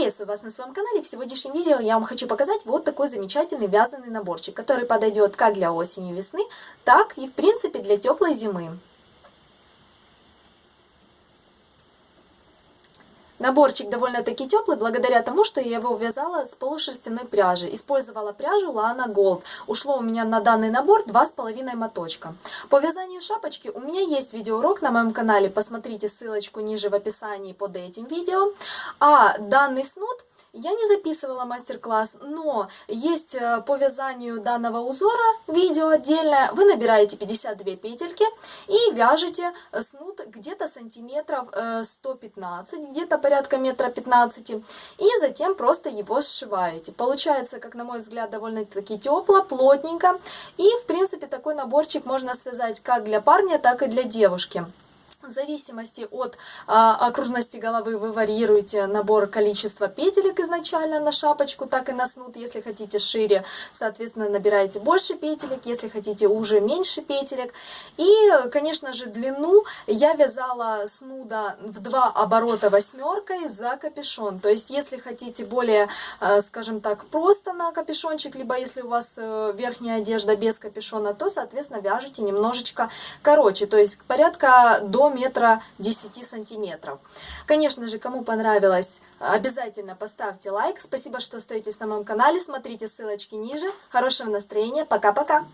Приветствую вас на своем канале. В сегодняшнем видео я вам хочу показать вот такой замечательный вязаный наборчик, который подойдет как для осени весны, так и в принципе для теплой зимы. Наборчик довольно-таки теплый, благодаря тому, что я его вязала с полушерстяной пряжи. Использовала пряжу Lana Gold. Ушло у меня на данный набор 2,5 моточка. По вязанию шапочки у меня есть видеоурок на моем канале. Посмотрите ссылочку ниже в описании под этим видео. А данный снуд я не записывала мастер-класс, но есть э, по вязанию данного узора видео отдельное. Вы набираете 52 петельки и вяжете снуд где-то сантиметров 115, э, где-то порядка метра 15. И затем просто его сшиваете. Получается, как на мой взгляд, довольно-таки тепло, плотненько. И, в принципе, такой наборчик можно связать как для парня, так и для девушки. В зависимости от а, окружности головы вы варьируете набор количества петелек изначально на шапочку, так и на снуд. Если хотите шире, соответственно, набираете больше петелек, если хотите уже меньше петелек. И, конечно же, длину я вязала снуда в два оборота восьмеркой за капюшон. То есть, если хотите более, а, скажем так, просто на капюшончик, либо если у вас э, верхняя одежда без капюшона, то, соответственно, вяжите немножечко короче. То есть, порядка до метра 10 сантиметров. Конечно же, кому понравилось, обязательно поставьте лайк. Спасибо, что остаетесь на моем канале. Смотрите ссылочки ниже. Хорошего настроения. Пока-пока.